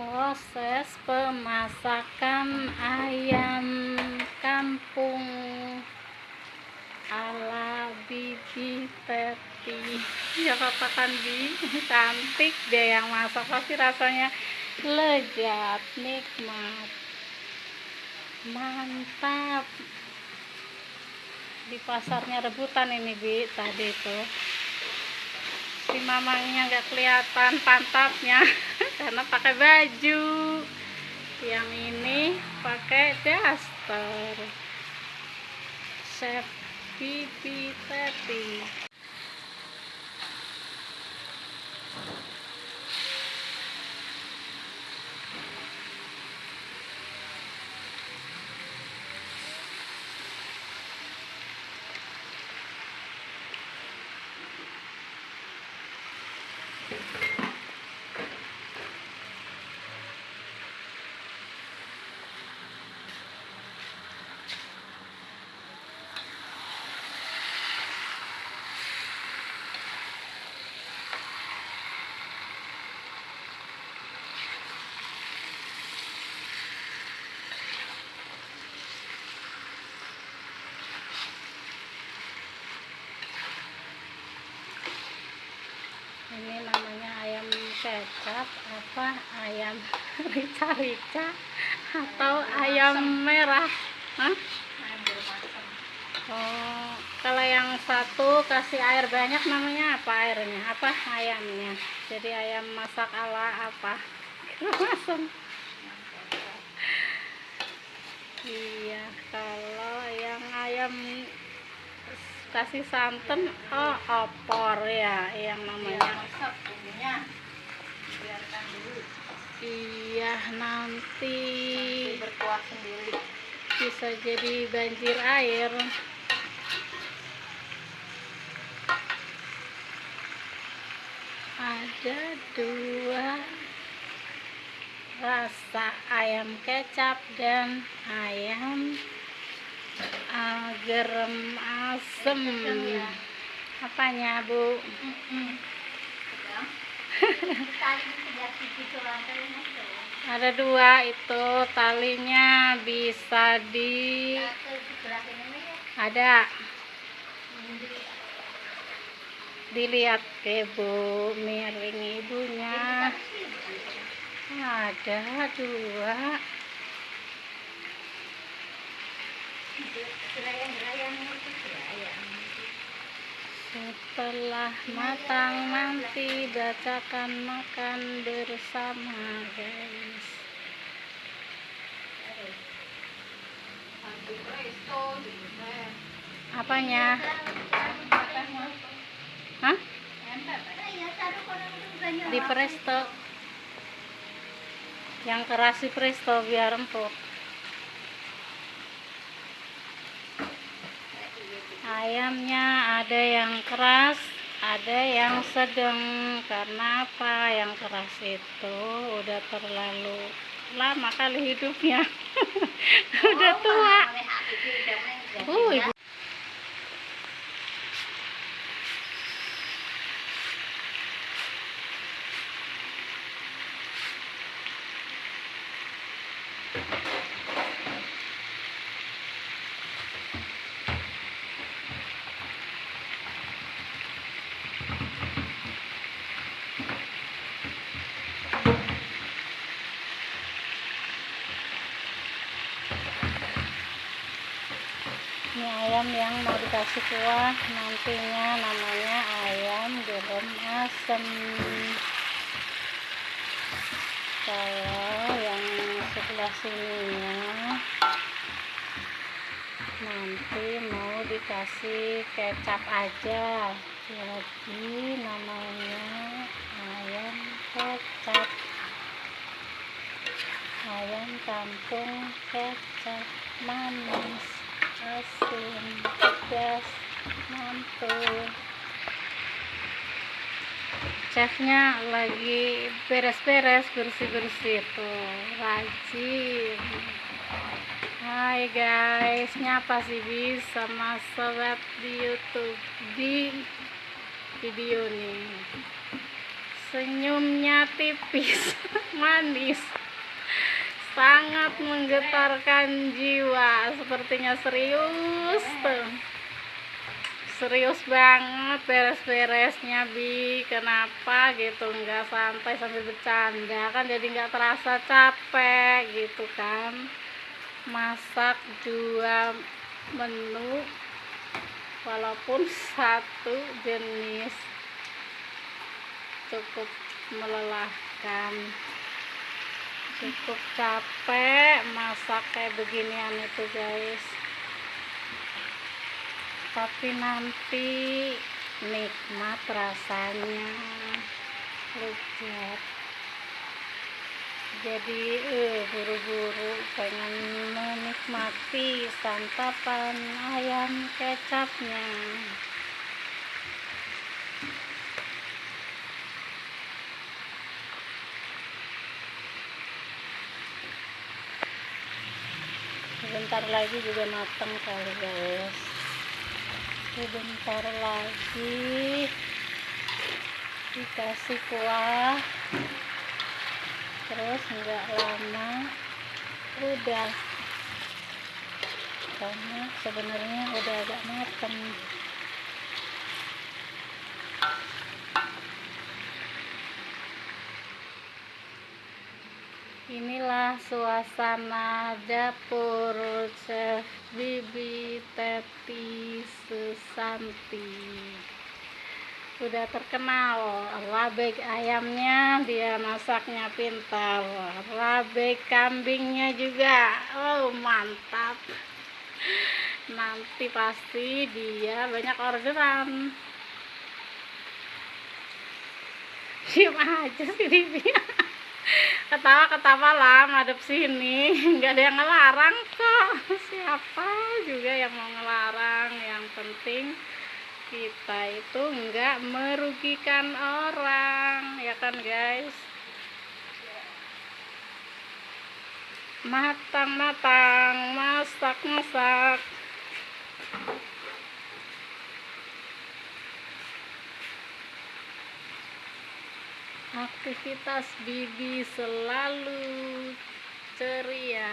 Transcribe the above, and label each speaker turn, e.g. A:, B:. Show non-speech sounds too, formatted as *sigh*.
A: proses pemasakan ayam kampung ala bibi Teti ya katakan bi cantik dia yang masak pasti rasanya lezat nikmat mantap. Di pasarnya rebutan ini bi tadi tuh si mamangnya nggak kelihatan pantatnya *laughs* karena pakai baju. Yang ini pakai daster. Chef pipi teti Ini namanya ayam kecap apa ayam *laughs* rica-rica atau ayam merah Hah? Oh, kalau yang satu kasih air banyak namanya apa airnya? Apa ayamnya? Jadi ayam masak ala apa? Masam. Iya, kalau yang ayam kasih santan, oh opor ya, yang namanya.
B: Biarkan dulu
A: Iya, nanti
B: berkuah sendiri
A: bisa jadi banjir air. Ada dua rasa ayam kecap dan ayam uh, gerem asem. Apanya, Bu?
B: tali sebelah
A: Ada dua itu talinya bisa di ada. Dilihat ke Bu miring ibunya. Ada dua.
B: Gerayang
A: setelah matang nanti bacakan makan bersama guys. Apanya? Hah? di presto. Yang keras di presto biar empuk ayamnya ada yang keras ada yang sedang. Karena apa? Yang keras itu udah terlalu lama kali hidupnya. *laughs* Udah tua. uh, ayam yang mau dikasih kuah. Nantinya namanya ayam gerem asem. Kalau yang sebelah sininya nanti mau dikasih kecap aja. Jadi namanya ayam kecap. Ayam kampung kecap manis asin pedas mantul. Chefnya lagi beres-beres bersih-bersih tuh rajin. Hai guys nyapa sih bis sama sobat di youtube di video nih? Senyumnya tipis *laughs* manis sangat menggetarkan jiwa. Sepertinya serius tuh. Serius banget beres-beresnya bi. Kenapa gitu? Nggak santai sambil bercanda. Kan jadi nggak terasa capek gitu kan. Masak dua menu walaupun satu jenis cukup melelahkan cukup capek masak kayak beginian itu guys. Tapi nanti nikmat rasanya. Lezat jadi eh buru-buru pengen menikmati santapan ayam kecapnya sebentar lagi juga matang kali guys. Sebentar lagi. Dikasih kuah. Terus nggak lama udah. Karena sebenarnya udah agak matang inilah suasana dapur chef bibi teti susanti. Udah terkenal rabek ayamnya dia masaknya pintar. Rabek kambingnya juga. Oh mantap. Nanti pasti dia banyak orderan. Diem aja sih dia *laughs* ketawa-ketawa lah madep sini. *laughs* Nggak ada yang ngelarang kok. *laughs* Siapa juga yang mau ngelarang? Yang penting kita itu nggak merugikan orang. Ya kan guys? Matang-matang masak-masak aktivitas bibi selalu ceria